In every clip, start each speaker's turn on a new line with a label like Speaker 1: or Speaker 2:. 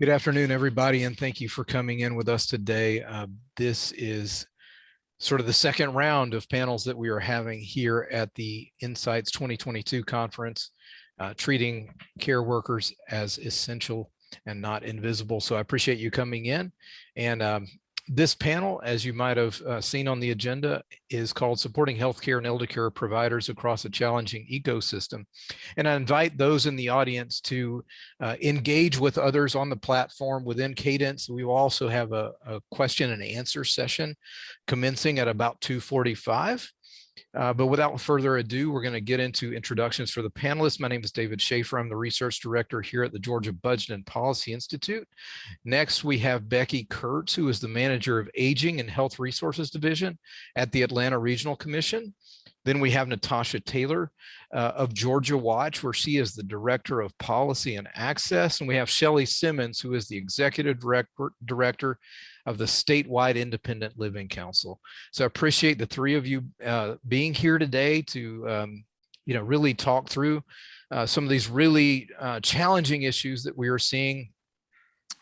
Speaker 1: Good afternoon, everybody, and thank you for coming in with us today. Uh, this is sort of the second round of panels that we are having here at the Insights 2022 conference, uh, treating care workers as essential and not invisible. So I appreciate you coming in. And um, this panel, as you might have uh, seen on the agenda, is called Supporting Healthcare and Elder Care Providers Across a Challenging Ecosystem. And I invite those in the audience to uh, engage with others on the platform within Cadence. We will also have a, a question and answer session commencing at about 245. Uh, but without further ado, we're going to get into introductions for the panelists. My name is David Schaefer. I'm the research director here at the Georgia Budget and Policy Institute. Next, we have Becky Kurtz, who is the manager of Aging and Health Resources Division at the Atlanta Regional Commission. Then we have Natasha Taylor uh, of Georgia Watch, where she is the Director of Policy and Access. And we have Shelley Simmons, who is the Executive Director, Director of the statewide independent living council. So I appreciate the three of you uh, being here today to, um, you know, really talk through uh, some of these really uh, challenging issues that we are seeing.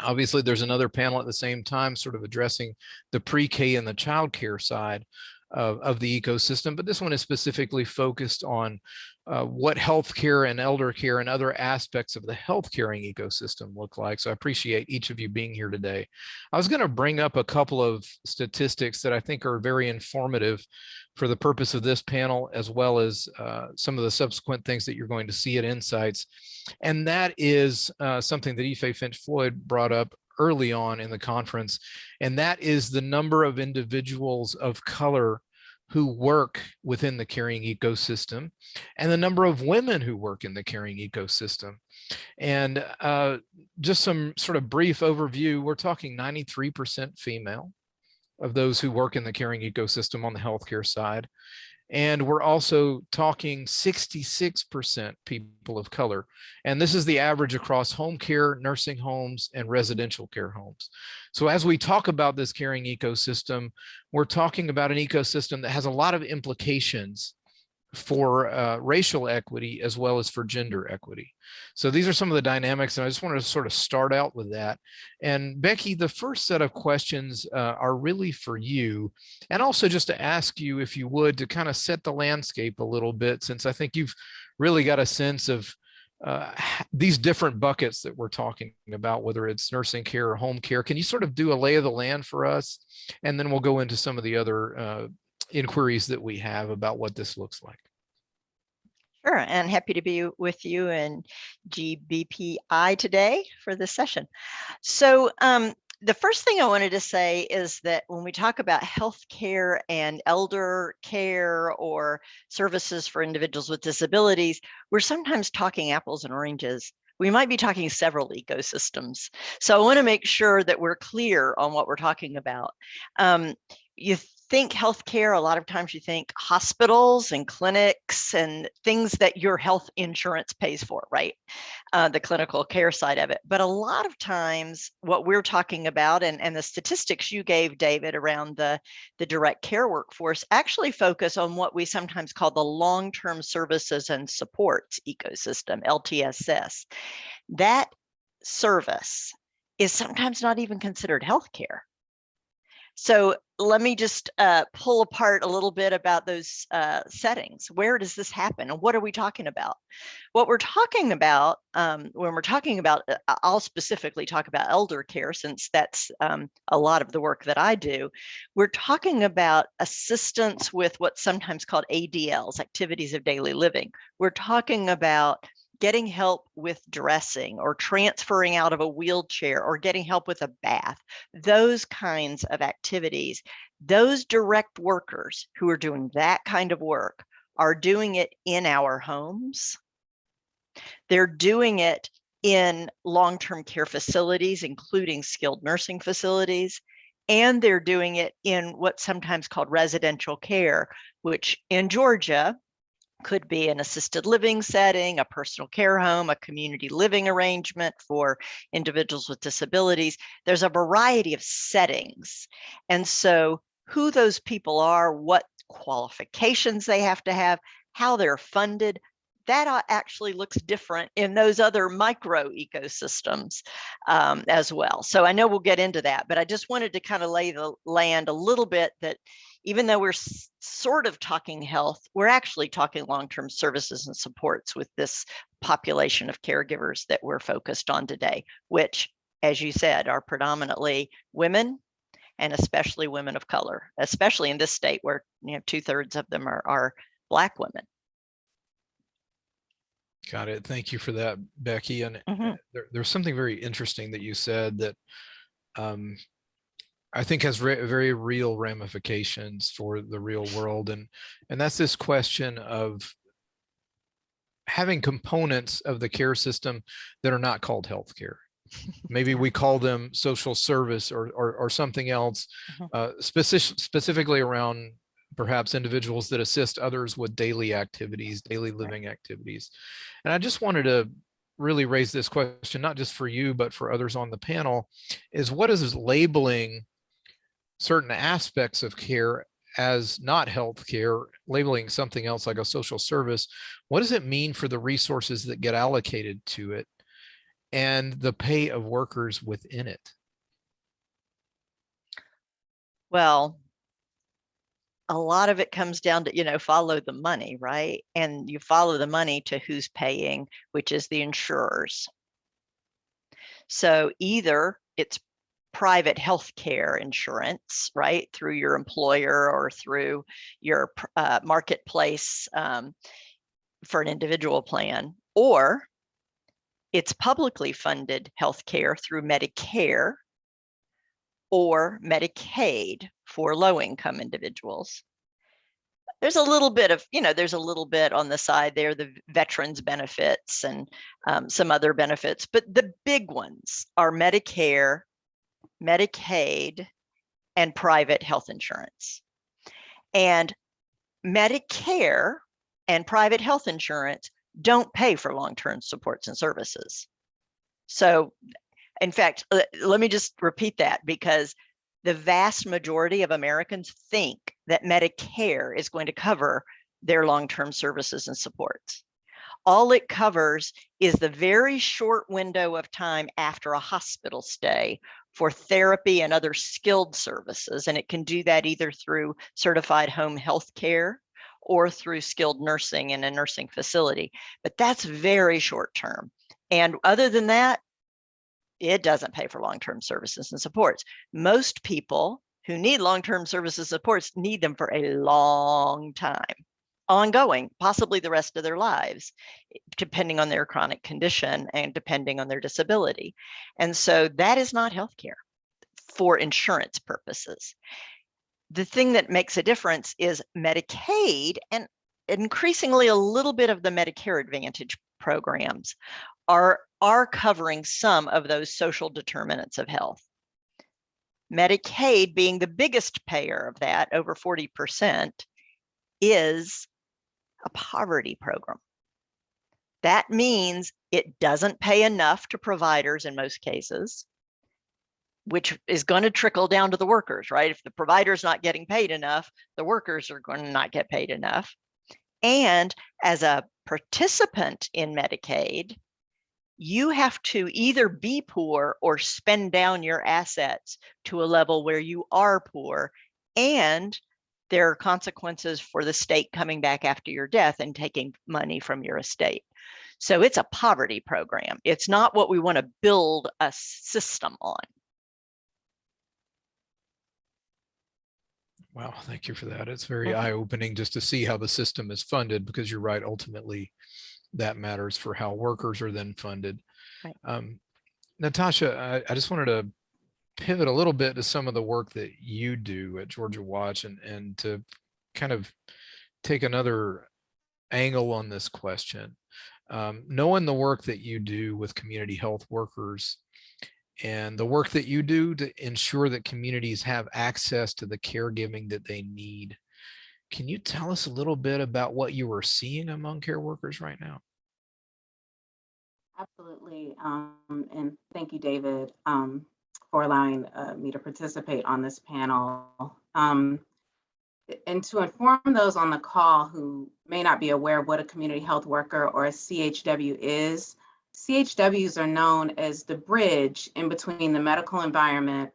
Speaker 1: Obviously, there's another panel at the same time, sort of addressing the pre-K and the child care side of, of the ecosystem, but this one is specifically focused on uh, what healthcare and elder care and other aspects of the health caring ecosystem look like. So I appreciate each of you being here today. I was going to bring up a couple of statistics that I think are very informative for the purpose of this panel, as well as uh, some of the subsequent things that you're going to see at Insights. And that is uh, something that Ife Finch Floyd brought up early on in the conference, and that is the number of individuals of color who work within the caring ecosystem and the number of women who work in the caring ecosystem. And uh, just some sort of brief overview, we're talking 93% female of those who work in the caring ecosystem on the healthcare side. And we're also talking 66% people of color. And this is the average across home care, nursing homes, and residential care homes. So as we talk about this caring ecosystem, we're talking about an ecosystem that has a lot of implications for uh, racial equity as well as for gender equity. So these are some of the dynamics and I just wanted to sort of start out with that. And Becky, the first set of questions uh, are really for you and also just to ask you if you would to kind of set the landscape a little bit since I think you've really got a sense of uh, these different buckets that we're talking about, whether it's nursing care or home care. Can you sort of do a lay of the land for us? And then we'll go into some of the other uh, inquiries that we have about what this looks like.
Speaker 2: Sure, and happy to be with you and GBPI today for this session. So um, the first thing I wanted to say is that when we talk about healthcare and elder care or services for individuals with disabilities, we're sometimes talking apples and oranges. We might be talking several ecosystems. So I want to make sure that we're clear on what we're talking about. Um, you think healthcare, a lot of times you think hospitals and clinics and things that your health insurance pays for, right? Uh, the clinical care side of it. But a lot of times what we're talking about and, and the statistics you gave, David, around the, the direct care workforce actually focus on what we sometimes call the long-term services and supports ecosystem, LTSS. That service is sometimes not even considered healthcare so let me just uh, pull apart a little bit about those uh, settings. Where does this happen and what are we talking about? What we're talking about um, when we're talking about, uh, I'll specifically talk about elder care since that's um, a lot of the work that I do. We're talking about assistance with what's sometimes called ADLs, activities of daily living. We're talking about getting help with dressing or transferring out of a wheelchair or getting help with a bath, those kinds of activities, those direct workers who are doing that kind of work are doing it in our homes. They're doing it in long-term care facilities, including skilled nursing facilities, and they're doing it in what's sometimes called residential care, which in Georgia, could be an assisted living setting, a personal care home, a community living arrangement for individuals with disabilities. There's a variety of settings. And so who those people are, what qualifications they have to have, how they're funded, that actually looks different in those other micro ecosystems um, as well. So I know we'll get into that, but I just wanted to kind of lay the land a little bit that even though we're sort of talking health, we're actually talking long-term services and supports with this population of caregivers that we're focused on today, which, as you said, are predominantly women and especially women of color, especially in this state where you know two thirds of them are, are black women.
Speaker 1: Got it. Thank you for that, Becky. And uh,
Speaker 2: Mhm.
Speaker 1: there, there's something very interesting that you said that um, I think has very real ramifications for the real world. And, and that's this question of having components of the care system that are not called healthcare. Maybe we call them social service or, or, or something else,
Speaker 2: Mhm.
Speaker 1: uh, specific, specifically around perhaps individuals that assist others with daily activities, daily living activities. And I just wanted to really raise this question, not just for you, but for others on the panel, is what is labeling certain aspects of care as not health care, labeling something else like a social service, what does it mean for the resources that get allocated to it and the pay of workers within it?
Speaker 2: Well, a lot of it comes down to, you know, follow the money, right? And you follow the money to who's paying, which is the insurers. So either it's private health care insurance, right, through your employer or through your uh, marketplace um, for an individual plan, or it's publicly funded health care through Medicare or Medicaid for low income individuals. There's a little bit of, you know, there's a little bit on the side there, the veterans benefits and um, some other benefits, but the big ones are Medicare, Medicaid, and private health insurance. And Medicare and private health insurance don't pay for long-term supports and services. So in fact, let me just repeat that because the vast majority of Americans think that Medicare is going to cover their long-term services and supports. All it covers is the very short window of time after a hospital stay for therapy and other skilled services. And it can do that either through certified home health care or through skilled nursing in a nursing facility. But that's very short term. And other than that, it doesn't pay for long-term services and supports. Most people who need long-term services and supports need them for a long time, ongoing, possibly the rest of their lives, depending on their chronic condition and depending on their disability. And so that is not healthcare for insurance purposes. The thing that makes a difference is Medicaid and increasingly a little bit of the Medicare Advantage programs are, are covering some of those social determinants of health. Medicaid being the biggest payer of that, over 40%, is a poverty program. That means it doesn't pay enough to providers in most cases, which is going to trickle down to the workers, right? If the provider's not getting paid enough, the workers are going to not get paid enough. And as a participant in Medicaid, you have to either be poor or spend down your assets to a level where you are poor. And there are consequences for the state coming back after your death and taking money from your estate. So it's a poverty program. It's not what we want to build a system on.
Speaker 1: Wow, thank you for that. It's very eye-opening just to see how the system is funded because you're right, ultimately that matters for how workers are then funded.
Speaker 2: Right.
Speaker 1: Um, Natasha, I, I just wanted to pivot a little bit to some of the work that you do at Georgia Watch and, and to kind of take another angle on this question. Um, knowing the work that you do with community health workers and the work that you do to ensure that communities have access to the caregiving that they need. Can you tell us a little bit about what you are seeing among care workers right now?
Speaker 3: Absolutely. Um, and thank you, David, um, for allowing uh, me to participate on this panel. Um, And to inform those on the call who may not be aware what a community health worker or a CHW is, CHWs are known as the bridge in between the medical environment,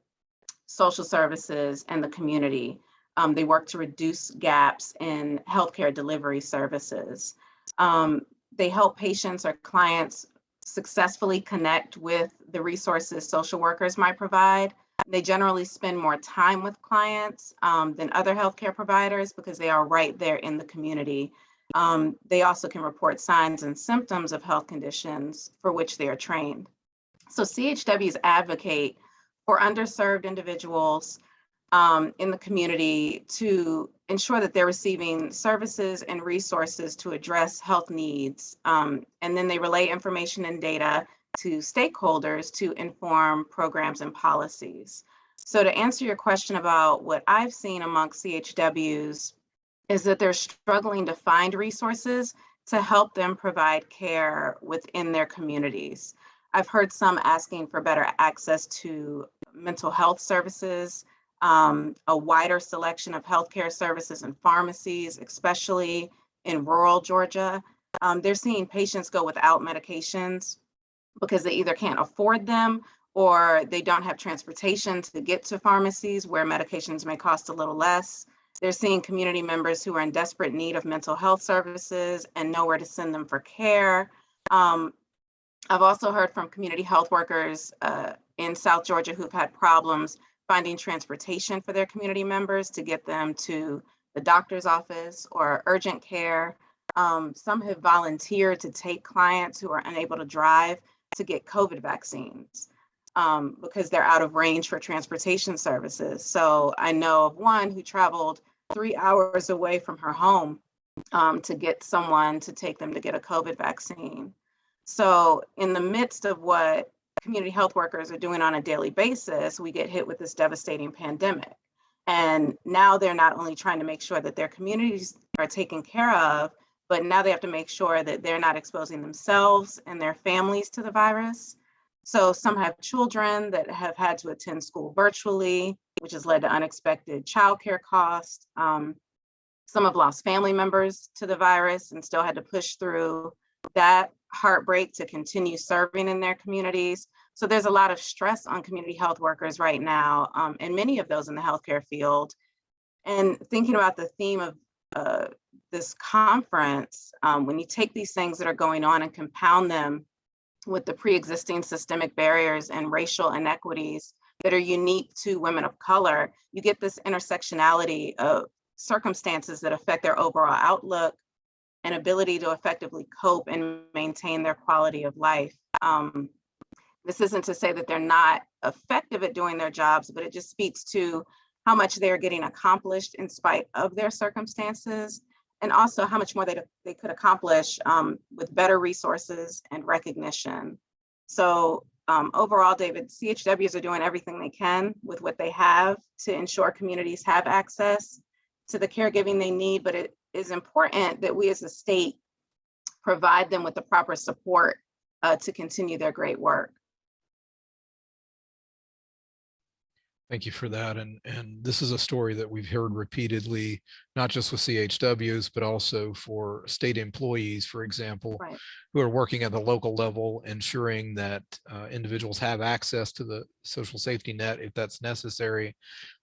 Speaker 3: social services, and the community. Um, they work to reduce gaps in healthcare delivery services. Um, they help patients or clients successfully connect with the resources social workers might provide. They generally spend more time with clients um, than other healthcare providers because they are right there in the community. Um, they also can report signs and symptoms of health conditions for which they are trained. So CHWs advocate for underserved individuals um, in the community to ensure that they're receiving services and resources to address health needs. Um, and then they relay information and data to stakeholders to inform programs and policies. So to answer your question about what I've seen amongst CHWs is that they're struggling to find resources to help them provide care within their communities. I've heard some asking for better access to mental health services, um, a wider selection of healthcare services and pharmacies, especially in rural Georgia. Um, they're seeing patients go without medications because they either can't afford them or they don't have transportation to get to pharmacies where medications may cost a little less. They're seeing community members who are in desperate need of mental health services and nowhere to send them for care. Um, I've also heard from community health workers uh, in South Georgia who've had problems finding transportation for their community members to get them to the doctor's office or urgent care. Um, some have volunteered to take clients who are unable to drive to get COVID vaccines um, because they're out of range for transportation services. So I know of one who traveled three hours away from her home um, to get someone to take them to get a COVID vaccine. So in the midst of what community health workers are doing on a daily basis, we get hit with this devastating pandemic. And now they're not only trying to make sure that their communities are taken care of, but now they have to make sure that they're not exposing themselves and their families to the virus. So some have children that have had to attend school virtually, which has led to unexpected childcare costs. Um, some have lost family members to the virus and still had to push through that heartbreak to continue serving in their communities. So there's a lot of stress on community health workers right now, um, and many of those in the healthcare field. And thinking about the theme of uh, this conference, um, when you take these things that are going on and compound them with the pre-existing systemic barriers and racial inequities that are unique to women of color, you get this intersectionality of circumstances that affect their overall outlook and ability to effectively cope and maintain their quality of life. Um, this isn't to say that they're not effective at doing their jobs, but it just speaks to how much they're getting accomplished in spite of their circumstances, and also how much more they, they could accomplish um, with better resources and recognition. So um, overall, David, CHWs are doing everything they can with what they have to ensure communities have access to the caregiving they need, but it is important that we as a state provide them with the proper support uh, to continue their great work.
Speaker 1: Thank you for that. And, and this is a story that we've heard repeatedly, not just with CHWs, but also for state employees, for example,
Speaker 3: Right.
Speaker 1: who are working at the local level, ensuring that uh, individuals have access to the social safety net if that's necessary,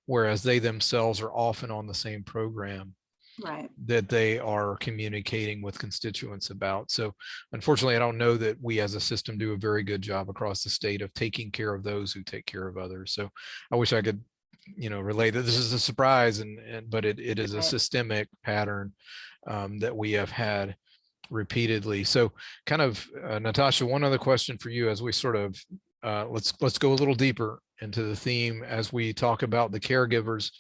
Speaker 1: whereas they themselves are often on the same program
Speaker 3: Right.
Speaker 1: that they are communicating with constituents about. So unfortunately, I don't know that we as a system do a very good job across the state of taking care of those who take care of others. So I wish I could, you know, relay that this is a surprise and, and but it, it is a systemic pattern um, that we have had repeatedly. So kind of uh, Natasha, one other question for you as we sort of uh, let's let's go a little deeper into the theme as we talk about the caregivers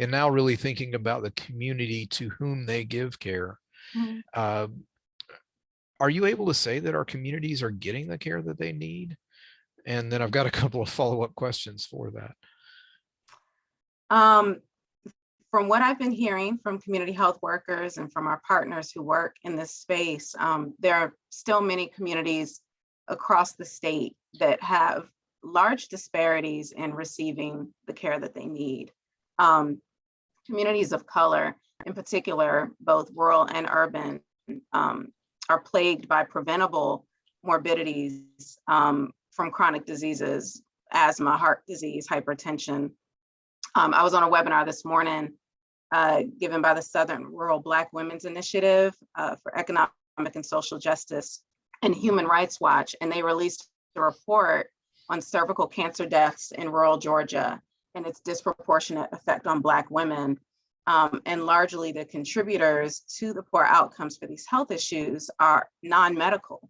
Speaker 1: and now really thinking about the community to whom they give care.
Speaker 3: Mhm.
Speaker 1: Uh, are you able to say that our communities are getting the care that they need? And then I've got a couple of follow-up questions for that.
Speaker 3: Um, from what I've been hearing from community health workers and from our partners who work in this space, um, there are still many communities across the state that have large disparities in receiving the care that they need. Um, communities of color, in particular, both rural and urban, um, are plagued by preventable morbidities um, from chronic diseases, asthma, heart disease, hypertension. Um, I was on a webinar this morning uh, given by the Southern Rural Black Women's Initiative uh, for Economic and Social Justice and Human Rights Watch, and they released a report on cervical cancer deaths in rural Georgia and its disproportionate effect on Black women. Um, and largely the contributors to the poor outcomes for these health issues are non-medical.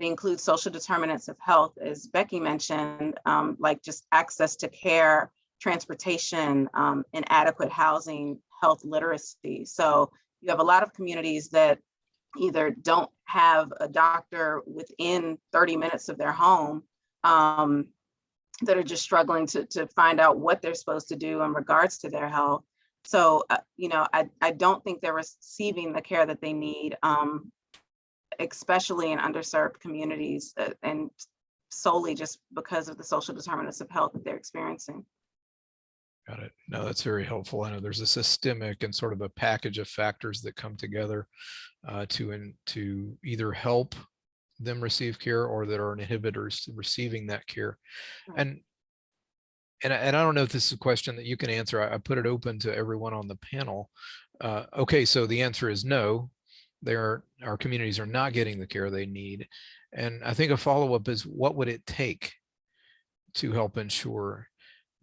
Speaker 3: They include social determinants of health, as Becky mentioned, um, like just access to care, transportation, um, inadequate housing, health literacy. So you have a lot of communities that either don't have a doctor within 30 minutes of their home um, that are just struggling to, to find out what they're supposed to do in regards to their health. So, uh, you know, I, I don't think they're receiving the care that they need, um, especially in underserved communities uh, and solely just because of the social determinants of health that they're experiencing.
Speaker 1: Got it. No, that's very helpful. I know there's a systemic and sort of a package of factors that come together uh, to in, to either help them receive care or that are inhibitors to receiving that care. And and I, and I don't know if this is a question that you can answer. I, I put it open to everyone on the panel. Uh, okay, so the answer is no. There, our communities are not getting the care they need. And I think a follow-up is what would it take to help ensure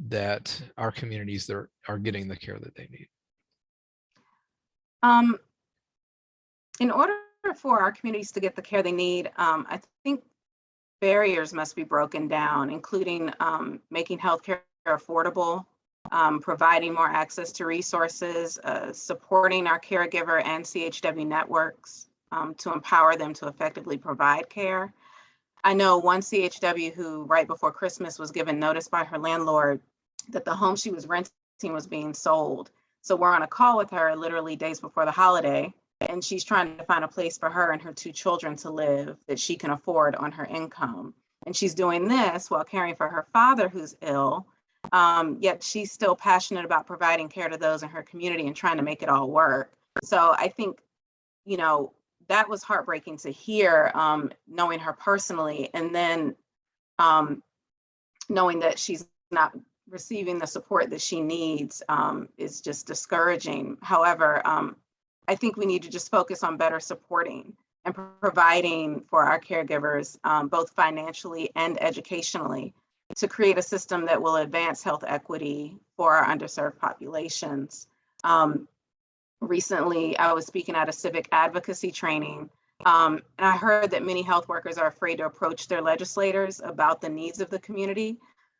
Speaker 1: that our communities that are, are getting the care that they need?
Speaker 3: Um, in order for our communities to get the care they need, um, I think barriers must be broken down, including um, making healthcare affordable, um, providing more access to resources, uh, supporting our caregiver and CHW networks um, to empower them to effectively provide care. I know one CHW who right before Christmas was given notice by her landlord that the home she was renting was being sold. So we're on a call with her literally days before the holiday and she's trying to find a place for her and her two children to live that she can afford on her income. And she's doing this while caring for her father who's ill, um, yet she's still passionate about providing care to those in her community and trying to make it all work. So I think, you know, that was heartbreaking to hear, um, knowing her personally, and then um, knowing that she's not receiving the support that she needs um, is just discouraging. However, um, I think we need to just focus on better supporting and providing for our caregivers, um, both financially and educationally, to create a system that will advance health equity for our underserved populations. Um, recently, I was speaking at a civic advocacy training, um, and I heard that many health workers are afraid to approach their legislators about the needs of the community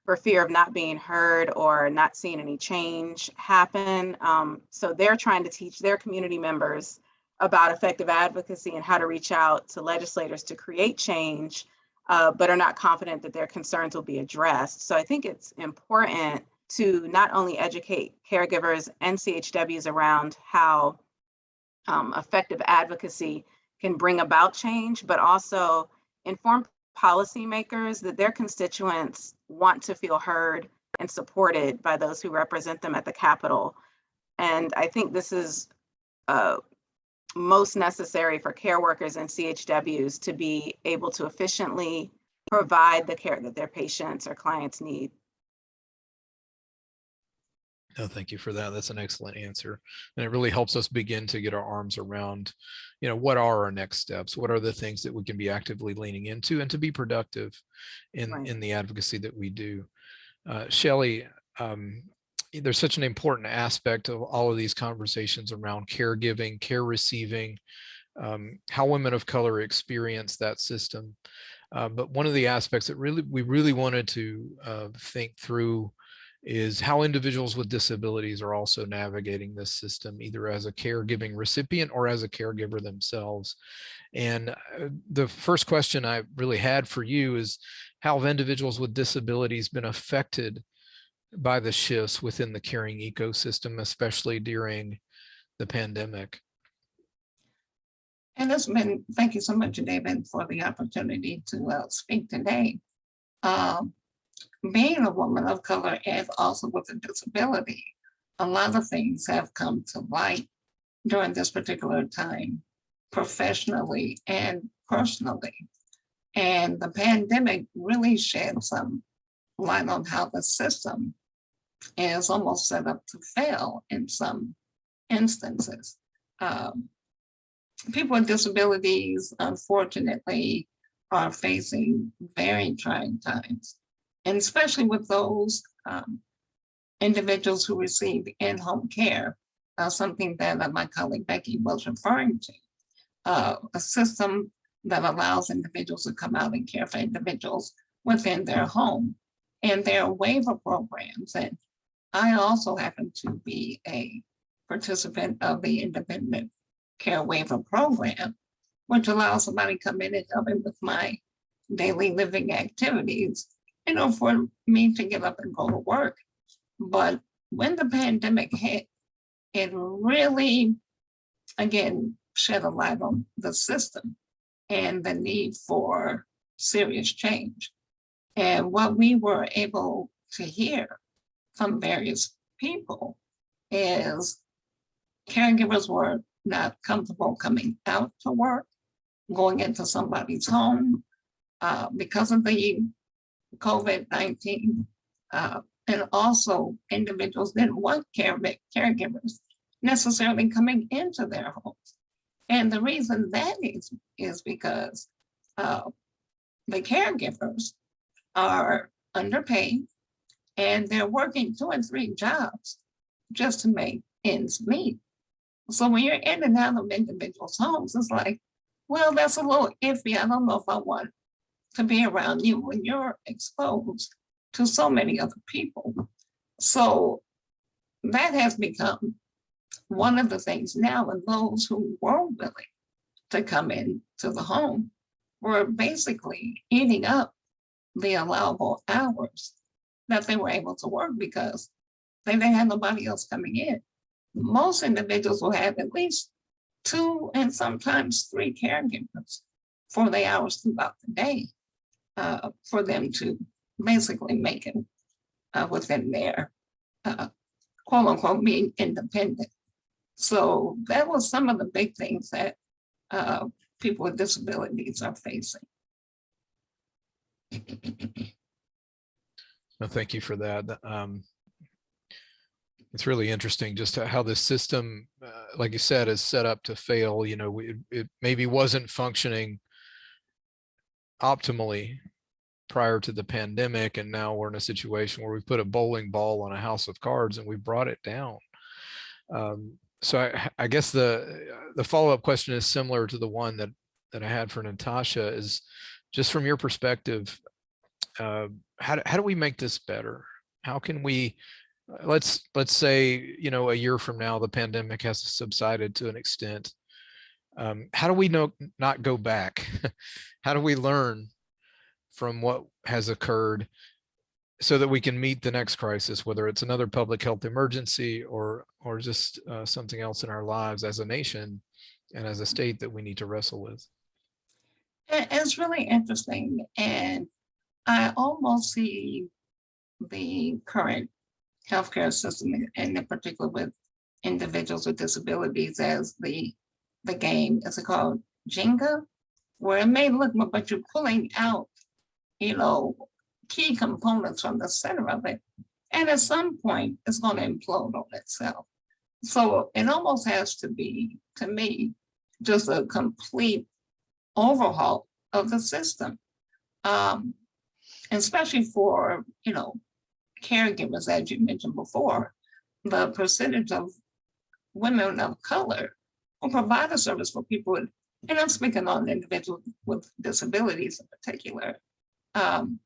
Speaker 3: for fear of not being heard or not seeing any change happen. Um, so they're trying to teach their community members about effective advocacy and how to reach out to legislators to create change, uh, but are not confident that their concerns will be addressed. So I think it's important to not only educate caregivers and CHWs around how um, effective advocacy can bring about change, but also inform policymakers that their constituents want to feel heard and supported by those who represent them at the Capitol. And I think this is uh, most necessary for care workers and CHWs to be able to efficiently provide the care that their patients or clients need.
Speaker 1: No, thank you for that. That's an excellent answer. And it really helps us begin to get our arms around, you know, what are our next steps? What are the things that we can be actively leaning into and to be productive in,
Speaker 3: Right.
Speaker 1: in the advocacy that we do. Uh, Shelley, um, there's such an important aspect of all of these conversations around caregiving, care receiving, um, how women of color experience that system. Uh, but one of the aspects that really we really wanted to uh, think through is how individuals with disabilities are also navigating this system, either as a caregiving recipient or as a caregiver themselves. And uh, the first question I really had for you is how have individuals with disabilities been affected by the shifts within the caring ecosystem, especially during the pandemic?
Speaker 4: And this been, thank you so much, David, for the opportunity to uh, speak today. Um, being a woman of color and also with a disability, a lot of things have come to light during this particular time, professionally and personally. And the pandemic really shed some light on how the system is almost set up to fail in some instances. Um, people with disabilities, unfortunately, are facing very trying times, and especially with those um, individuals who receive in-home care, uh, something that uh, my colleague Becky was referring to. Uh, a system that allows individuals to come out and care for individuals within their home. And there are waiver programs. And I also happen to be a participant of the Independent Care Waiver Program, which allows somebody to come in and help me with my daily living activities, you know, for me to get up and go to work. But when the pandemic hit, it really, again, shed a light on the system and the need for serious change. And what we were able to hear from various people is caregivers were not comfortable coming out to work, going into somebody's home uh, because of the COVID-19. Uh, and also individuals didn't want care caregivers necessarily coming into their homes. And the reason that is, is because uh, the caregivers are underpaid and they're working two and three jobs just to make ends meet. So when you're in and out of individuals' homes, it's like, well, that's a little iffy. I don't know if I want to be around you when you're exposed to so many other people. So that has become one of the things now, and those who were willing to come in to the home were basically eating up the allowable hours that they were able to work because they didn't have nobody else coming in. Most individuals will have at least two and sometimes three caregivers for the hours throughout the day uh, for them to basically make it uh, within their uh, quote unquote being independent. So that was some of the big things that uh, people with disabilities are facing.
Speaker 1: No, thank you for that. Um, it's really interesting just how this system, uh, like you said, is set up to fail. You know, it maybe wasn't functioning optimally prior to the pandemic, and now we're in a situation where we put a bowling ball on a house of cards and we brought it down. Um, so I, I guess the the follow up question is similar to the one that that I had for Natasha. Is just from your perspective, uh, how do, how do we make this better? How can we let's let's say you know a year from now the pandemic has subsided to an extent. Um, how do we know not go back? how do we learn from what has occurred so that we can meet the next crisis, whether it's another public health emergency or or just uh, something else in our lives as a nation and as a state that we need to wrestle with.
Speaker 4: It's really interesting. And I almost see the current healthcare system, and in particular with individuals with disabilities as the, the game, is called Jenga? Where it may look, but you're pulling out, you know, key components from the center of it. And at some point, it's going to implode on itself. So it almost has to be, to me, just a complete overhaul of the system. Um, especially for, you know, caregivers, as you mentioned before, the percentage of women of color who provide a service for people and I'm speaking on individuals with disabilities in particular, um,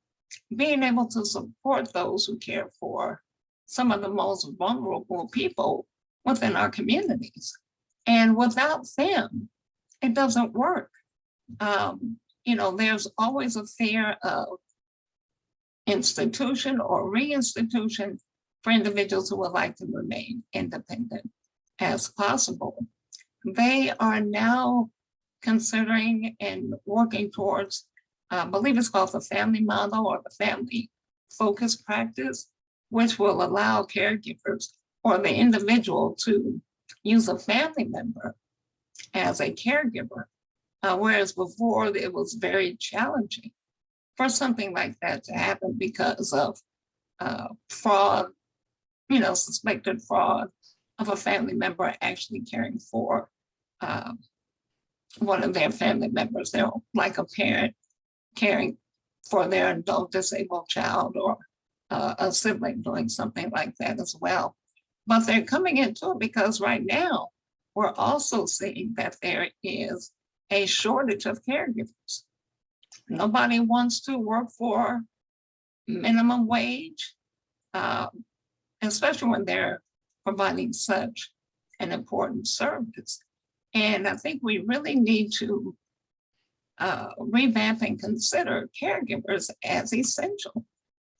Speaker 4: being able to support those who care for some of the most vulnerable people within our communities. And without them, it doesn't work. Um, you know, there's always a fear of institution or reinstitution for individuals who would like to remain independent as possible. They are now considering and working towards I believe it's called the family model or the family focus practice, which will allow caregivers or the individual to use a family member as a caregiver. Uh, whereas before it was very challenging for something like that to happen because of uh, fraud, you know, suspected fraud of a family member actually caring for um, one of their family members. They're like a parent caring for their adult disabled child or uh, a sibling doing something like that as well. But they're coming into it because right now we're also seeing that there is a shortage of caregivers. Nobody wants to work for minimum wage, uh, especially when they're providing such an important service. And I think we really need to uh, revamp and consider caregivers as essential.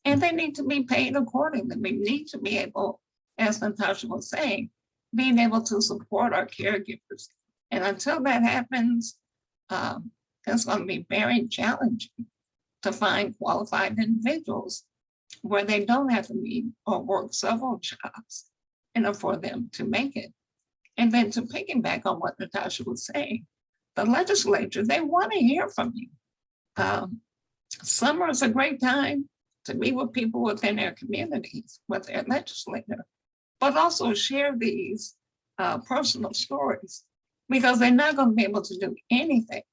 Speaker 4: And they need to be paid accordingly. We need to be able, as Natasha was saying, being able to support our caregivers. And until that happens, um, it's going to be very challenging to find qualified individuals where they don't have to meet or work several jobs in order for them to make it. And then to piggyback on what Natasha was saying, the legislature, they want to hear from you. Um, summer is a great time to meet with people within their communities, with their legislator, but also share these uh, personal stories because they're not going to be able to do anything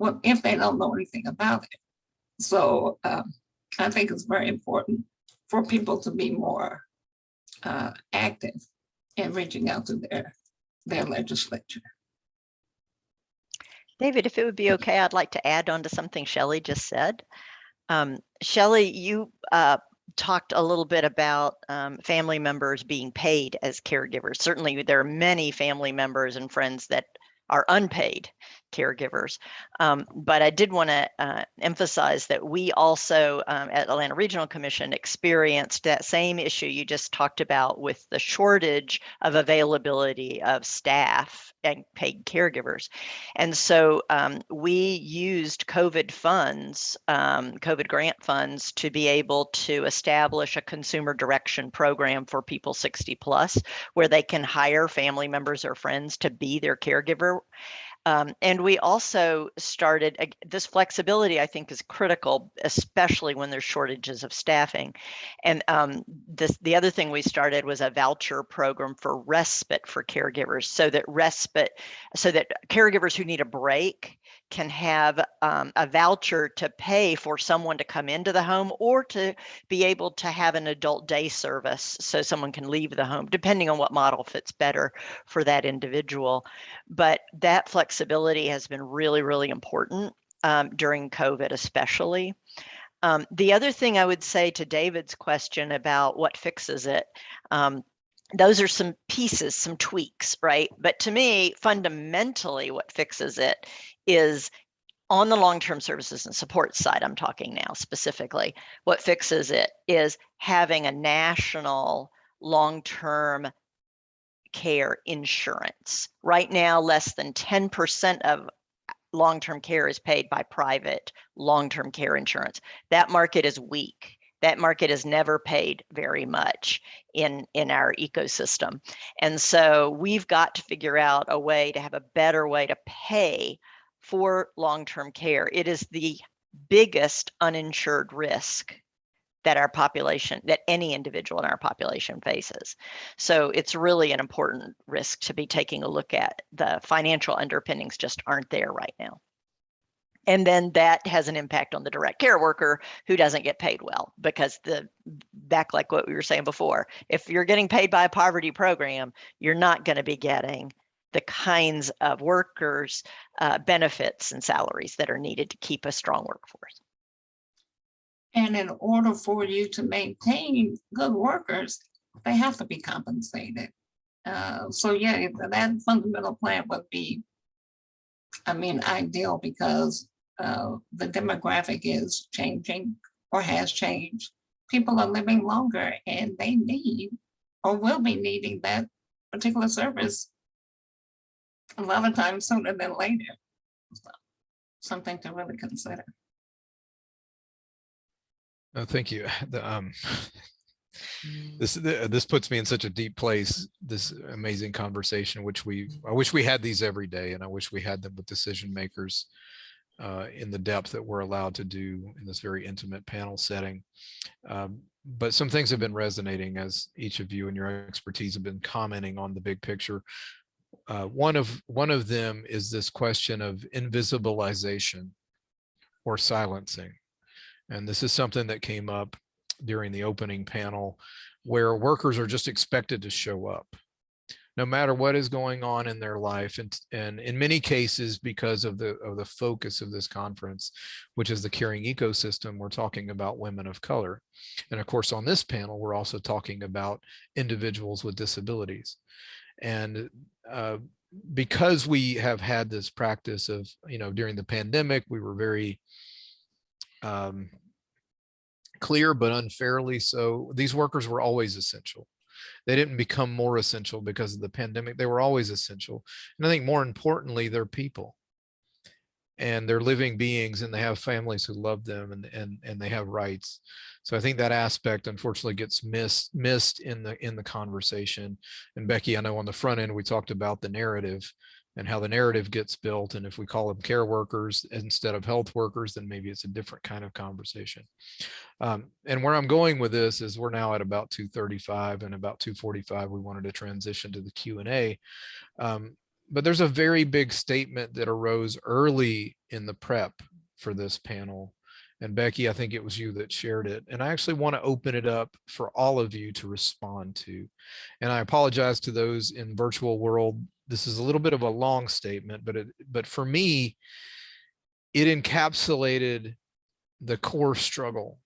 Speaker 4: well, if they don't know anything about it. So um, I think it's very important for people to be more uh, active in reaching out to their, their legislature.
Speaker 2: David, if it would be okay, I'd like to add on to something Shelley just said. Um, Shelley, you uh, talked a little bit about um, family members being paid as caregivers. Certainly, there are many family members and friends that are unpaid caregivers. Um, but I did want to uh, emphasize that we also um, at Atlanta Regional Commission experienced that same issue you just talked about with the shortage of availability of staff and paid caregivers. And so um, we used COVID funds, um, COVID grant funds to be able to establish a consumer direction program for people 60 plus where they can hire family members or friends to be their caregiver um, and we also started this flexibility, I think, is critical, especially when there's shortages of staffing. And um, this, the other thing we started was a voucher program for respite for caregivers, so that respite, so that caregivers who need a break can have um, a voucher to pay for someone to come into the home or to be able to have an adult day service so someone can leave the home, depending on what model fits better for that individual. But that flexibility has been really, really important um, during COVID, especially. Um, the other thing I would say to David's question about what fixes it, um, those are some pieces, some tweaks, right? But to me, fundamentally, what fixes it is on the long-term services and support side, I'm talking now specifically, what fixes it is having a national long-term care insurance. Right now, less than 10% of long-term care is paid by private long-term care insurance. That market is weak. That market has never paid very much in, in our ecosystem. And so we've got to figure out a way to have a better way to pay for long-term care. It is the biggest uninsured risk that our population, that any individual in our population faces. So it's really an important risk to be taking a look at. The financial underpinnings just aren't there right now. And then that has an impact on the direct care worker who doesn't get paid well because the back like what we were saying before, if you're getting paid by a poverty program, you're not going to be getting the kinds of workers uh, benefits and salaries that are needed to keep a strong workforce.
Speaker 4: And in order for you to maintain good workers, they have to be compensated. Uh, so yeah, that fundamental plan would be, I mean, ideal because uh, the demographic is changing or has changed. People are living longer and they need or will be needing that particular service a lot of times sooner than later. So, something to really consider.
Speaker 1: No, thank you. The, um, This, this puts me in such a deep place, this amazing conversation, which we, I wish we had these every day and I wish we had them with decision makers uh, in the depth that we're allowed to do in this very intimate panel setting. Um, But some things have been resonating as each of you and your expertise have been commenting on the big picture. Uh, One of, one of them is this question of invisibilization or silencing. And this is something that came up during the opening panel where workers are just expected to show up no matter what is going on in their life and and in many cases because of the of the focus of this conference which is the caring ecosystem we're talking about women of color. And of course on this panel we're also talking about individuals with disabilities. And uh, because we have had this practice of you know during the pandemic we were very um, clear but unfairly so these workers were always essential. They didn't become more essential because of the pandemic they were always essential and i think more importantly they're people. And they're living beings and they have families who love them and and and they have rights. So i think that aspect unfortunately gets missed missed in the in the conversation. And becky i know on the front end we talked about the narrative and how the narrative gets built. And if we call them care workers instead of health workers, then maybe it's a different kind of conversation. Um, and where I'm going with this is we're now at about 235 and about 245, we wanted to transition to the Q and A. Um, but there's a very big statement that arose early in the prep for this panel. And Becky, I think it was you that shared it. And I actually want to open it up for all of you to respond to. And I apologize to those in virtual world this is a little bit of a long statement, but it, but for me, it encapsulated the core struggle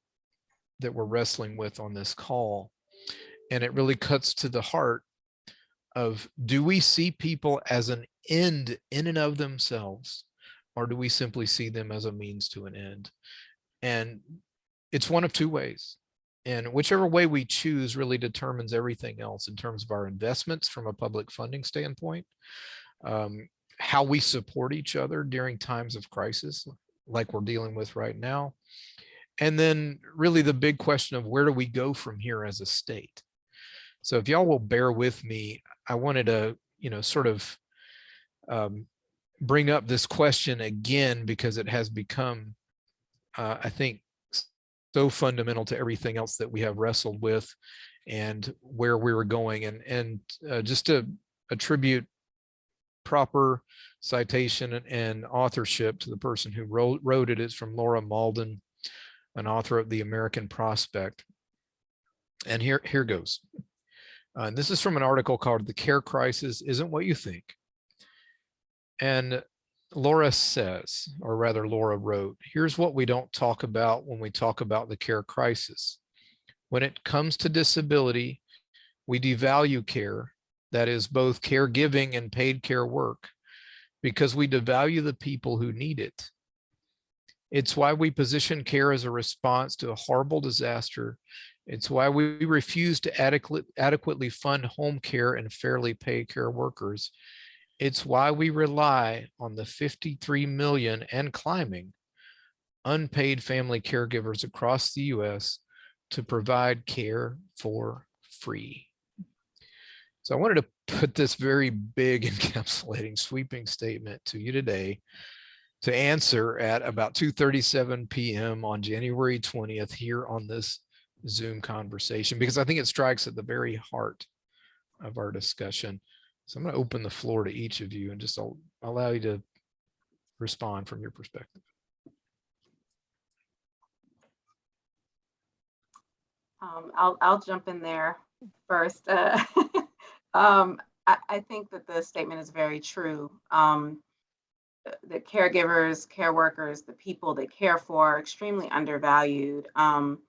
Speaker 1: that we're wrestling with on this call. And it really cuts to the heart of do we see people as an end in and of themselves, or do we simply see them as a means to an end? And it's one of two ways. And whichever way we choose really determines everything else in terms of our investments from a public funding standpoint, um, how we support each other during times of crisis, like we're dealing with right now. And then really the big question of where do we go from here as a state? So if y'all will bear with me, I wanted to, you know, sort of um, bring up this question again because it has become, uh, I think, so fundamental to everything else that we have wrestled with and where we were going and and uh, just to attribute proper citation and, authorship to the person who wrote, wrote it is from Laura Mauldin, an author of the American Prospect. And here, here goes. Uh, and this is from an article called The Care Crisis Isn't What You Think. And Laura says, or rather Laura wrote, here's what we don't talk about when we talk about the care crisis. When it comes to disability, we devalue care, that is both caregiving and paid care work, because we devalue the people who need it. It's why we position care as a response to a horrible disaster. It's why we refuse to adequate, adequately fund home care and fairly pay care workers. It's why we rely on the 53 million and climbing unpaid family caregivers across the US to provide care for free. So I wanted to put this very big encapsulating sweeping statement to you today to answer at about 2.37 p.m. on January 20th here on this Zoom conversation, because I think it strikes at the very heart of our discussion. So I'm going to open the floor to each of you and just I'll allow you to respond from your perspective.
Speaker 3: Um, I'll, I'll jump in there first. Uh, um, I, I, think that the statement is very true. Um, the caregivers, care workers, the people they care for are extremely undervalued. Um,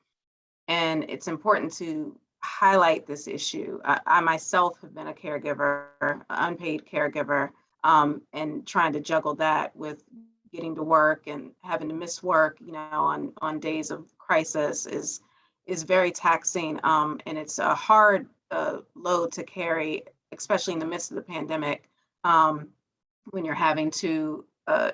Speaker 3: and it's important to highlight this issue. I, I, myself have been a caregiver, unpaid caregiver, um, and trying to juggle that with getting to work and having to miss work, you know, on on days of crisis is is very taxing, um, and it's a hard uh, load to carry, especially in the midst of the pandemic, um, when you're having to uh,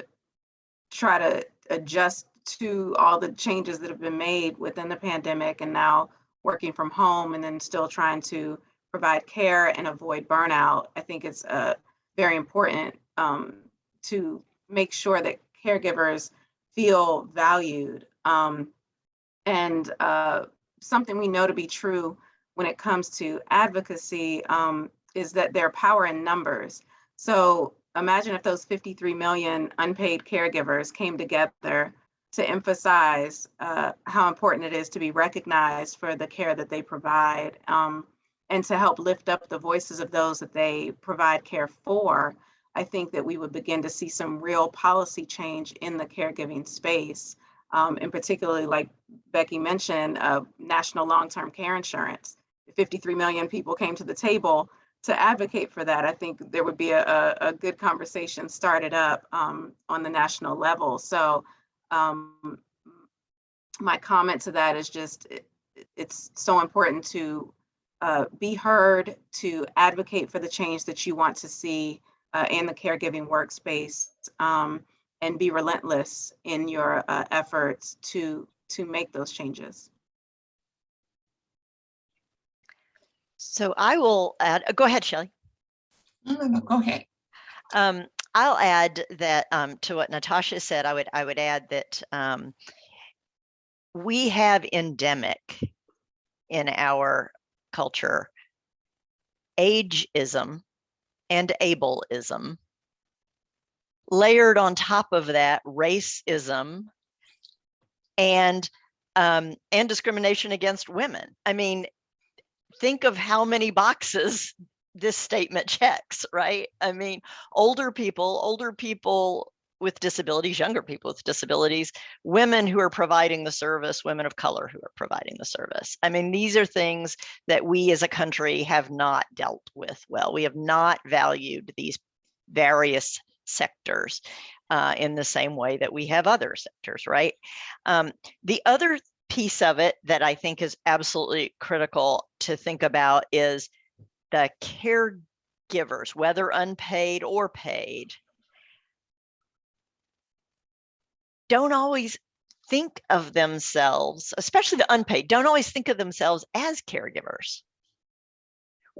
Speaker 3: try to adjust to all the changes that have been made within the pandemic, and now working from home and then still trying to provide care and avoid burnout. I think it's uh, very important um, to make sure that caregivers feel valued. Um, and uh, something we know to be true when it comes to advocacy um, is that there are power in numbers. So imagine if those 53 million unpaid caregivers came together to emphasize uh, how important it is to be recognized for the care that they provide um, and to help lift up the voices of those that they provide care for. I think that we would begin to see some real policy change in the caregiving space. Um, and particularly like Becky mentioned, uh, national long-term care insurance. If 53 million people came to the table to advocate for that, I think there would be a, a, a good conversation started up um, on the national level. So um, my comment to that is just, it, it's so important to uh, be heard, to advocate for the change that you want to see uh, in the caregiving workspace, um, and be relentless in your uh, efforts to to make those changes.
Speaker 2: So I will add, uh, go ahead, Shelley.
Speaker 4: No, no, no, go ahead.
Speaker 2: Um, I'll add that um, to what Natasha said, I would I would add that um, we have endemic in our culture ageism and ableism. Layered on top of that, racism and um, and discrimination against women. I mean, think of how many boxes this statement checks, right? I mean, older people, older people with disabilities, younger people with disabilities, women who are providing the service, women of color who are providing the service. I mean, these are things that we as a country have not dealt with well. We have not valued these various sectors uh, in the same way that we have other sectors, right? Um, the other piece of it that I think is absolutely critical to think about is the caregivers, whether unpaid or paid, don't always think of themselves, especially the unpaid, don't always think of themselves as caregivers.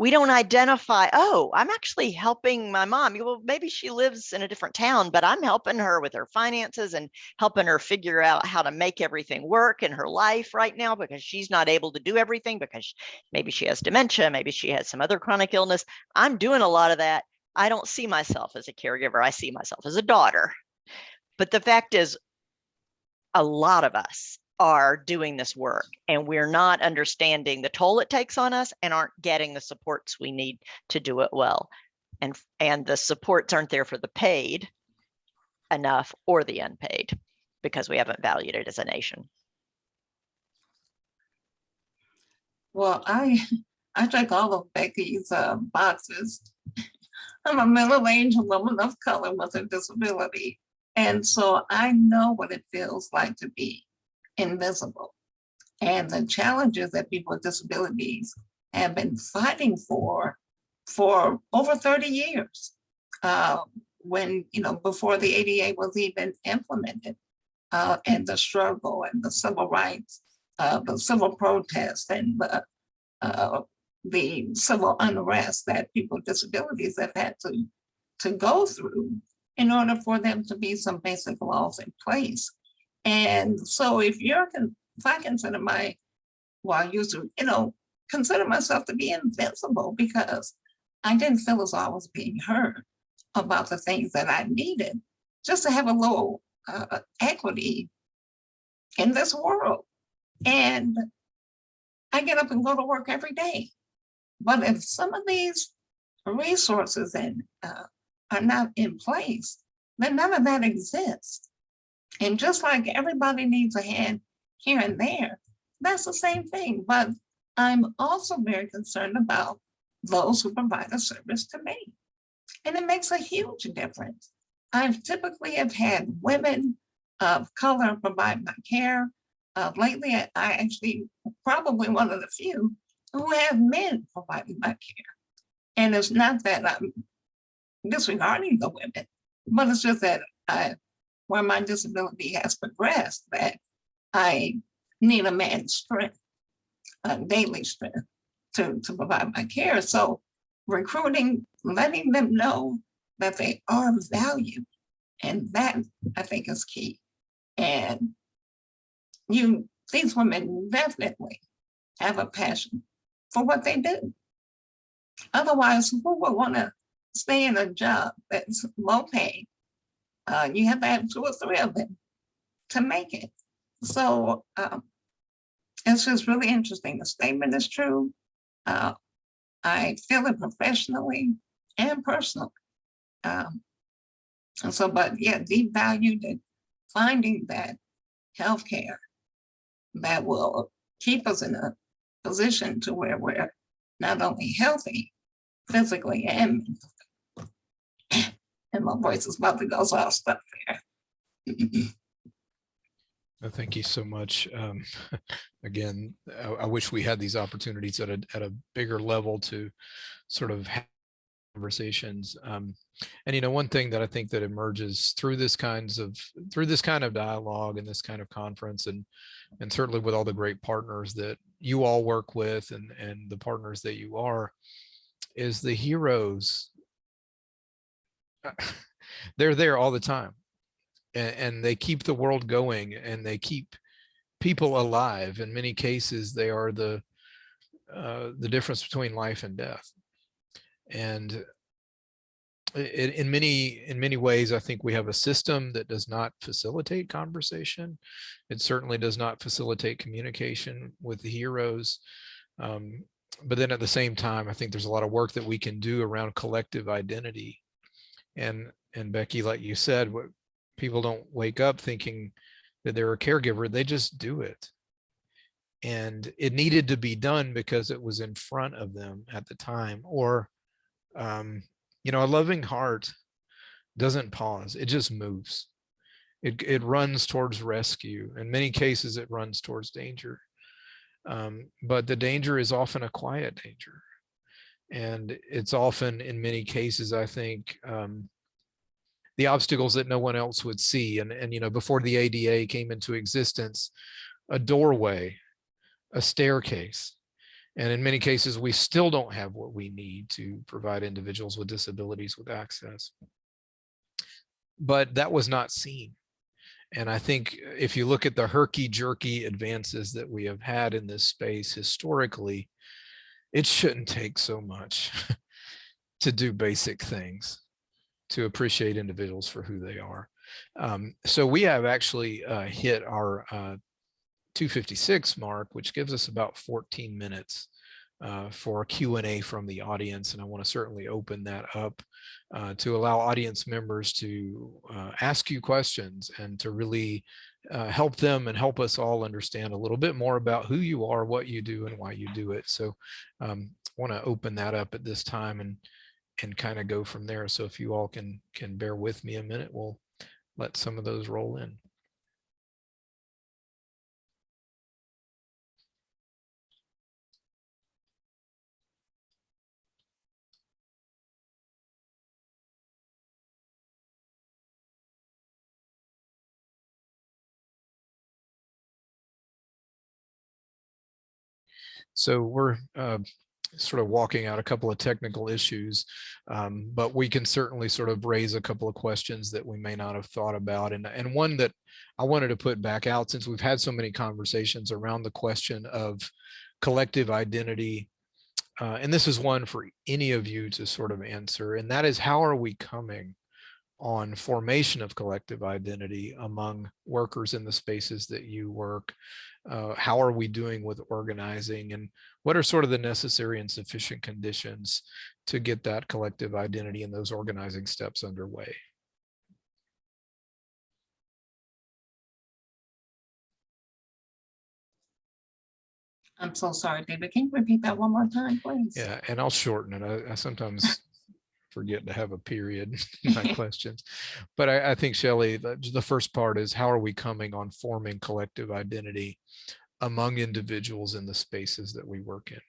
Speaker 2: We don't identify, oh, I'm actually helping my mom. Well, maybe she lives in a different town, but I'm helping her with her finances and helping her figure out how to make everything work in her life right now because she's not able to do everything because maybe she has dementia, maybe she has some other chronic illness. I'm doing a lot of that. I don't see myself as a caregiver. I see myself as a daughter. But the fact is, a lot of us are doing this work and we're not understanding the toll it takes on us and aren't getting the supports we need to do it well. And, and the supports aren't there for the paid enough or the unpaid because we haven't valued it as a nation.
Speaker 4: Well, I, I check all of Becky's uh, boxes. I'm a middle-aged woman of color with a disability. And so I know what it feels like to be invisible. And the challenges that people with disabilities have been fighting for for over 30 years. Uh, when, you know, before the ADA was even implemented uh, and the struggle and the civil rights, uh, the civil protests and the, uh, the civil unrest that people with disabilities have had to, to go through in order for them to be some basic laws in place. And so if you're, if I consider my, well, I used to, you know, consider myself to be invincible because I didn't feel as I was being heard about the things that I needed just to have a little uh, equity in this world. And I get up and go to work every day. But if some of these resources and uh, are not in place, then none of that exists. And just like everybody needs a hand here and there, that's the same thing. But I'm also very concerned about those who provide a service to me. And it makes a huge difference. I've typically have had women of color provide my care. Uh, lately, I, I actually probably one of the few who have men providing my care. And it's not that I'm disregarding the women, but it's just that I, where my disability has progressed, that I need a man's strength. a daily strength to, to provide my care. So recruiting, letting them know that they are valued. And that I think is key. And you, these women definitely have a passion for what they do. Otherwise, who would want to stay in a job that's low paid? Uh, you have to have two or three of them to make it. So um, it's just really interesting. The statement is true. Uh, I feel it professionally and personally. Um, and so, but yeah, deep valued and finding that healthcare that will keep us in a position to where we're not only healthy physically and mentally. And my voice is about to go, so I'll stop there.
Speaker 1: Uh, Thank you so much. Um, again, I, I wish we had these opportunities at a, at a bigger level to sort of have conversations. Um, and you know, one thing that I think that emerges through this kinds of, through this kind of dialogue and this kind of conference and, and certainly with all the great partners that you all work with and, and the partners that you are, is the heroes. They're there all the time and, and they keep the world going and they keep people alive. In many cases, they are the uh, the difference between life and death. And in, in many in many ways, I think we have a system that does not facilitate conversation. It certainly does not facilitate communication with the heroes. Um, but then at the same time, I think there's a lot of work that we can do around collective identity. And and Becky, like you said, what people don't wake up thinking that they're a caregiver, they just do it. And it needed to be done because it was in front of them at the time. Or, um, you know, a loving heart doesn't pause, it just moves. It, it runs towards rescue. In many cases, it runs towards danger. Um, but the danger is often a quiet danger. And it's often, in many cases, I think, um, the obstacles that no one else would see. And, and, you know, before the ADA came into existence, a doorway, a staircase. And in many cases, we still don't have what we need to provide individuals with disabilities with access. But that was not seen. And I think if you look at the herky jerky advances that we have had in this space historically, it shouldn't take so much to do basic things to appreciate individuals for who they are. Um, so we have actually uh, hit our uh, 256 mark, which gives us about 14 minutes uh, for Q&A from the audience. And I want to certainly open that up uh, to allow audience members to uh, ask you questions and to really uh, help them and help us all understand a little bit more about who you are, what you do, and why you do it. So um, I want to open that up at this time and and kind of go from there. So if you all can can bear with me a minute, we'll let some of those roll in. So we're uh, sort of walking out a couple of technical issues, um, but we can certainly sort of raise a couple of questions that we may not have thought about. And, and one that I wanted to put back out since we've had so many conversations around the question of collective identity. Uh, and this is one for any of you to sort of answer, and that is how are we coming on formation of collective identity among workers in the spaces that you work? Uh, how are we doing with organizing and what are sort of the necessary and sufficient conditions to get that collective identity and those organizing steps underway?
Speaker 4: I'm so sorry, David. Can you repeat that one more time, please?
Speaker 1: Yeah, and I'll shorten it. I, I sometimes forget to have a period in my questions. But I, I think Shelley, the, the first part is how are we coming on forming collective identity among individuals in the spaces that we work in?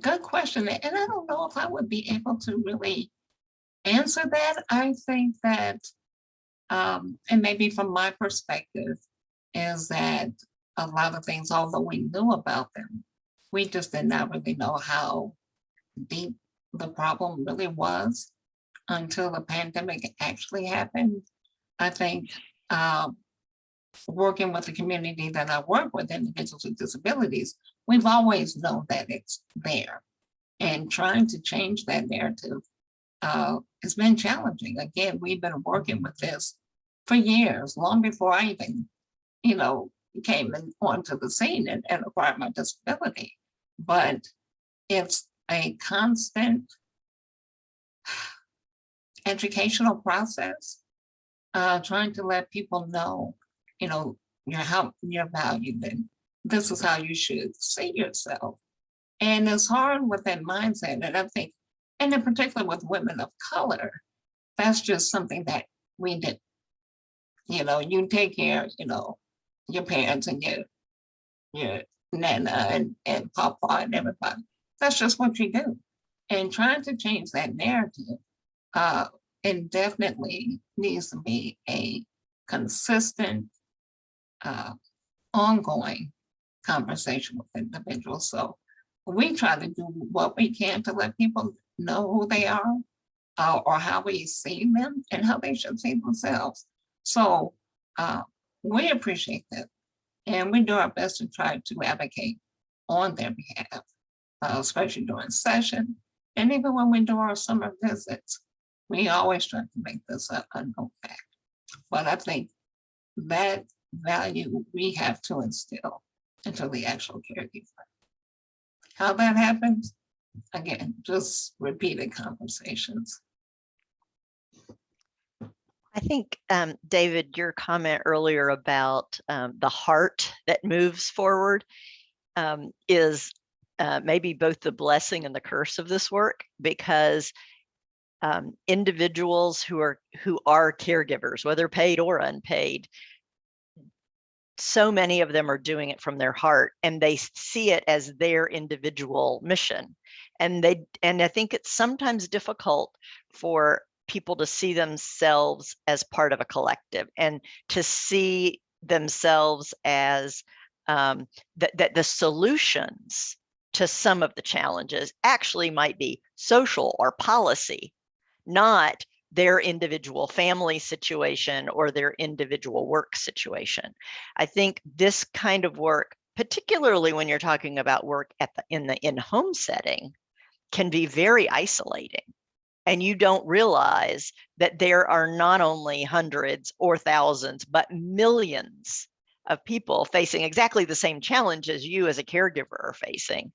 Speaker 4: Good question. And I don't know if I would be able to really answer that. I think that um, and maybe from my perspective, is that a lot of things, although we knew about them, we just did not really know how deep the problem really was until the pandemic actually happened. I think um, working with the community that I work with, individuals with disabilities, we've always known that it's there. And trying to change that narrative uh, has been challenging. Again, we've been working with this for years, long before I even, you know, came in, onto the scene and, and acquired my disability. But it's a constant educational process, uh, trying to let people know, you know, you're how you're valued and this is how you should see yourself. And it's hard with that mindset. And I think, and in particular with women of color, that's just something that we did. You know, you take care, you know, your parents and your, your nana and, and papa and everybody. That's just what you do. And trying to change that narrative, uh, it definitely needs to be a consistent, uh, ongoing conversation with individuals. So we try to do what we can to let people know who they are uh, or how we see them and how they should see themselves. So uh, we appreciate that. And we do our best to try to advocate on their behalf, uh, especially during session. And even when we do our summer visits, we always try to make this a, a known fact. But I think that value we have to instill into the actual caregiver. How that happens, again, just repeated conversations.
Speaker 2: I think, um, David, your comment earlier about um, the heart that moves forward um, is uh, maybe both the blessing and the curse of this work because um, individuals who are who are caregivers, whether paid or unpaid, so many of them are doing it from their heart and they see it as their individual mission. And they and i think it's sometimes difficult for people to see themselves as part of a collective and to see themselves as um, that, that the solutions to some of the challenges actually might be social or policy, not their individual family situation or their individual work situation. I think this kind of work, particularly when you're talking about work at the, in the in-home setting, can be very isolating. And you don't realize that there are not only hundreds or thousands, but millions of people facing exactly the same challenge as you as a caregiver are facing,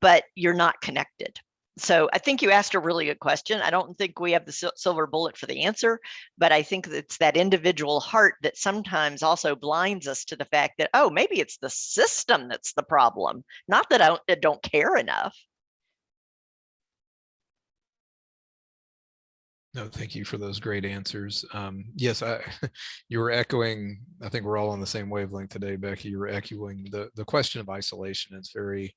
Speaker 2: but you're not connected so I think you asked a really good question. I don't think we have the silver bullet for the answer, but I think it's that individual heart that sometimes also blinds us to the fact that, oh, maybe it's the system that's the problem, not that I don't, I don't care enough.
Speaker 1: No, thank you for those great answers. Um, yes, I, you were echoing, I think we're all on the same wavelength today, Becky. You were echoing the, the question of isolation. It's very,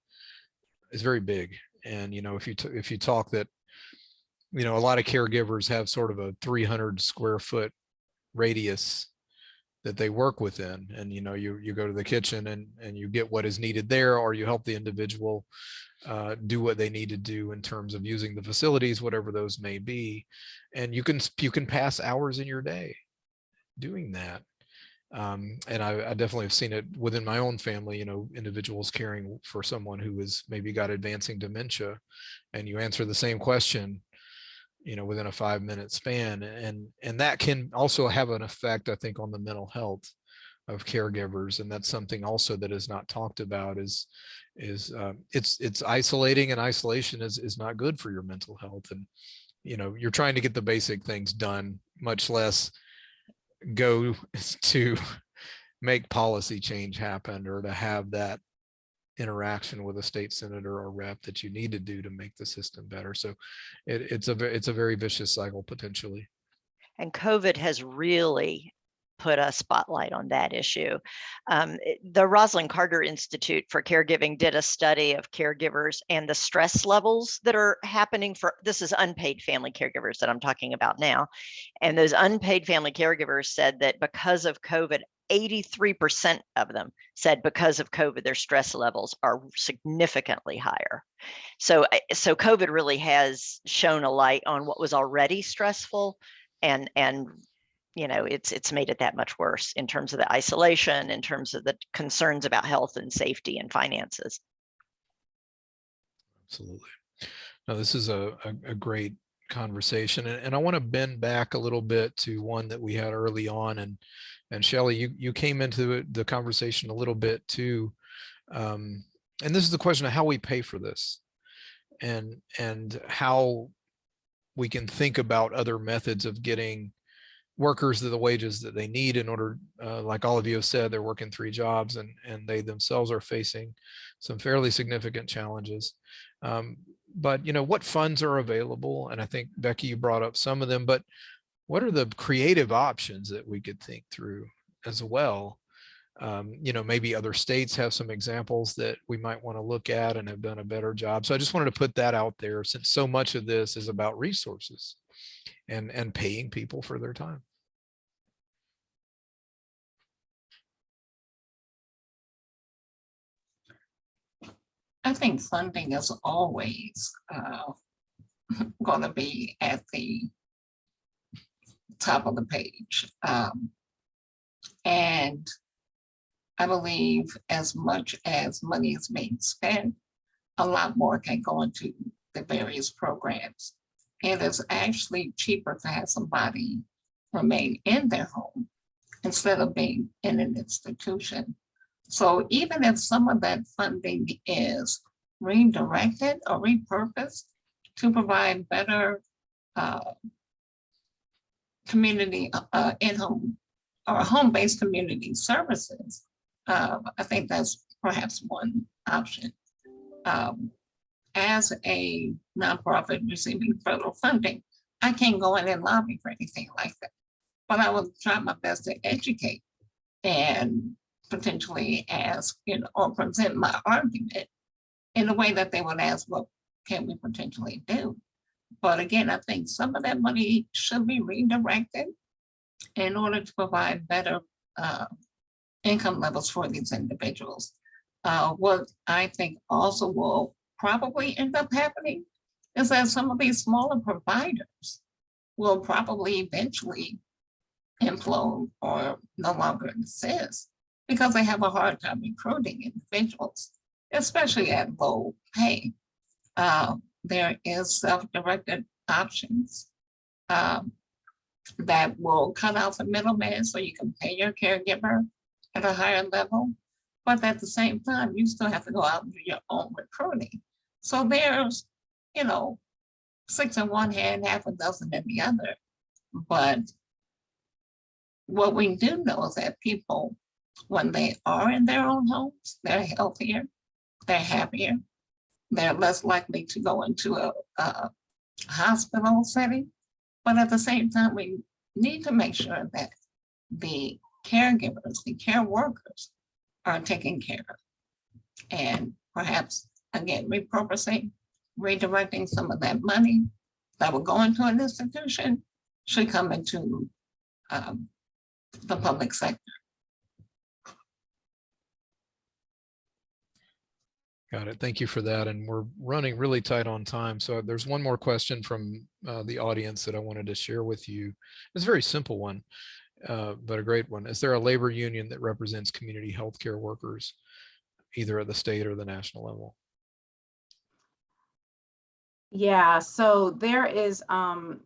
Speaker 1: it's very big. And, you know, if you, if you talk that, you know, a lot of caregivers have sort of a 300 square foot radius that they work within. And, you know, you, you go to the kitchen and, and you get what is needed there, or you help the individual uh, do what they need to do in terms of using the facilities, whatever those may be. And you can, you can pass hours in your day doing that. Um, and I, I definitely have seen it within my own family, you know, individuals caring for someone who has maybe got advancing dementia and you answer the same question, you know, within a five minute span. And, and that can also have an effect, I think, on the mental health of caregivers. And that's something also that is not talked about is, is um, it's, it's isolating and isolation is, is not good for your mental health. And, you know, you're trying to get the basic things done, much less go to make policy change happen or to have that interaction with a state senator or rep that you need to do to make the system better. So it, it's a it's a very vicious cycle potentially.
Speaker 2: And COVID has really put a spotlight on that issue. Um, the Rosalynn Carter Institute for Caregiving did a study of caregivers and the stress levels that are happening for this is unpaid family caregivers that I'm talking about now. And those unpaid family caregivers said that because of COVID, 83% of them said because of COVID, their stress levels are significantly higher. So, eh, so COVID really has shown a light on what was already stressful and, and, you know, it's, it's made it that much worse in terms of the isolation, in terms of the concerns about health and safety and finances.
Speaker 1: Absolutely. Now, this is a, a, a great conversation and, and I want to bend back a little bit to one that we had early on and and Shelly, you, you came into the conversation a little bit too. Um, and this is the question of how we pay for this and, and how we can think about other methods of getting workers the wages that they need in order, uh, like all of you have said, they're working three jobs and, and they themselves are facing some fairly significant challenges. Um, but you know, what funds are available? And I think Becky, you brought up some of them, but what are the creative options that we could think through as well? Um, you know, maybe other states have some examples that we might want to look at and have done a better job. So I just wanted to put that out there since so much of this is about resources and, and paying people for their time.
Speaker 4: I think funding is always uh, going to be at the top of the page. Um, and I believe as much as money is being spent, a lot more can go into the various programs. And it's actually cheaper to have somebody remain in their home instead of being in an institution. So even if some of that funding is redirected or repurposed to provide better uh, community uh, in-home or home-based community services, uh, I think that's perhaps one option. Um, as a nonprofit receiving federal funding, I can't go in and lobby for anything like that. But I will try my best to educate and potentially ask, you know, or present my argument in a way that they would ask, what can we potentially do? But again, I think some of that money should be redirected in order to provide better uh, income levels for these individuals. Uh, what I think also will probably end up happening is that some of these smaller providers will probably eventually implode or no longer exist because they have a hard time recruiting individuals, especially at low pay. Uh, there is self-directed options um, that will cut out the middleman so you can pay your caregiver at a higher level. But at the same time, you still have to go out and do your own recruiting. So there's, you know, six in one hand, half a dozen in the other. But what we do know is that people, when they are in their own homes, they're healthier, they're happier, they're less likely to go into a, a hospital setting. But at the same time, we need to make sure that the caregivers, the care workers are taken care of. And perhaps, again, repurposing, redirecting some of that money that will go into an institution should come into um, the public sector.
Speaker 1: Got it. Thank you for that. And we're running really tight on time. So there's one more question from uh, the audience that I wanted to share with you. It's a very simple one, uh, but a great one. Is there a labor union that represents community healthcare workers, either at the state or the national level?
Speaker 3: Yeah, so there is, um,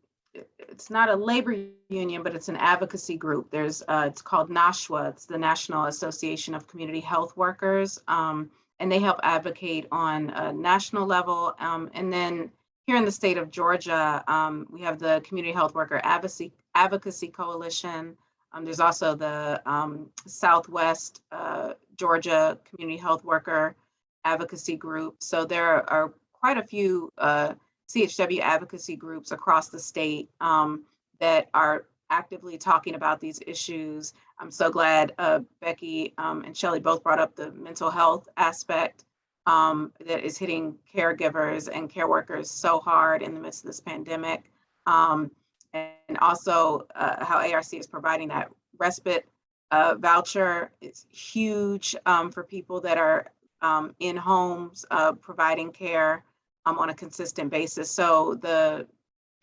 Speaker 3: it's not a labor union, but it's an advocacy group. There's, uh, it's called NASHWA. It's the National Association of Community Health Workers. Um, and they help advocate on a national level. Um, and then here in the state of Georgia, um, we have the Community Health Worker Advocacy, Advocacy Coalition. Um, there's also the um, Southwest uh, Georgia Community Health Worker Advocacy Group. So there are quite a few uh, CHW advocacy groups across the state um, that are actively talking about these issues. I'm so glad uh, Becky um, and Shelly both brought up the mental health aspect um, that is hitting caregivers and care workers so hard in the midst of this pandemic. Um, and also uh, how ARC is providing that respite uh, voucher. It's huge um, for people that are um, in homes uh, providing care um, on a consistent basis. So the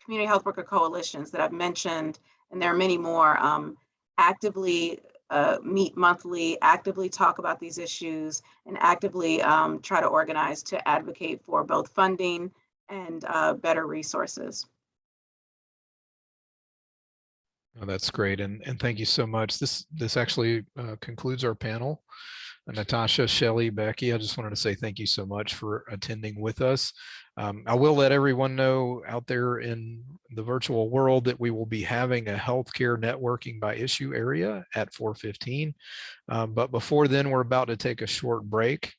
Speaker 3: community health worker coalitions that I've mentioned, and there are many more, um, actively uh, meet monthly, actively talk about these issues, and actively um, try to organize to advocate for both funding and uh, better resources.
Speaker 1: Oh, that's great. And, and thank you so much. This, this actually uh, concludes our panel. Natasha, Shelley, Becky, I just wanted to say thank you so much for attending with us. Um, I will let everyone know out there in the virtual world that we will be having a healthcare networking by issue area at 415. Um, but before then, we're about to take a short break.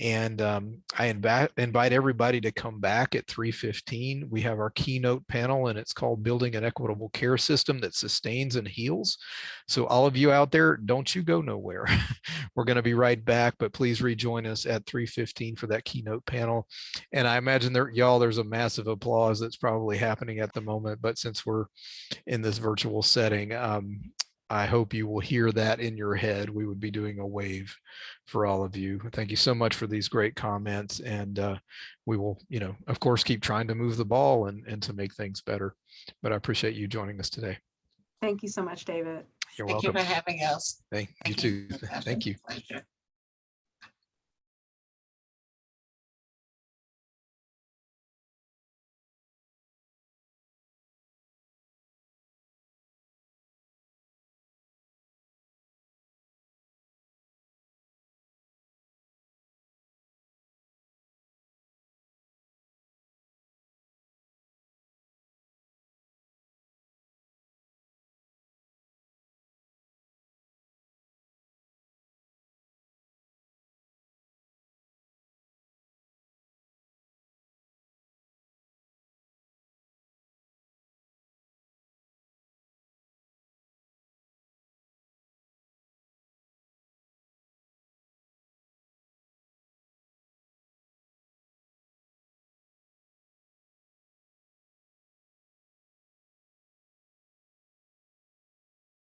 Speaker 1: And um, I invite, invite everybody to come back at 3.15. We have our keynote panel and it's called Building an Equitable Care System that Sustains and Heals. So all of you out there, don't you go nowhere. We're gonna be right back, but please rejoin us at 3.15 for that keynote panel. And I imagine there, y'all, there's a massive applause that's probably happening at the moment, but since we're in this virtual setting, um, I hope you will hear that in your head. We would be doing a wave for all of you. Thank you so much for these great comments. And uh, we will, you know, of course, keep trying to move the ball and, and to make things better. But I appreciate you joining us today.
Speaker 3: Thank you so much, David.
Speaker 1: You're
Speaker 4: Thank you for having us.
Speaker 1: Thank you
Speaker 4: Thank
Speaker 1: too. Thank you.
Speaker 4: Pleasure.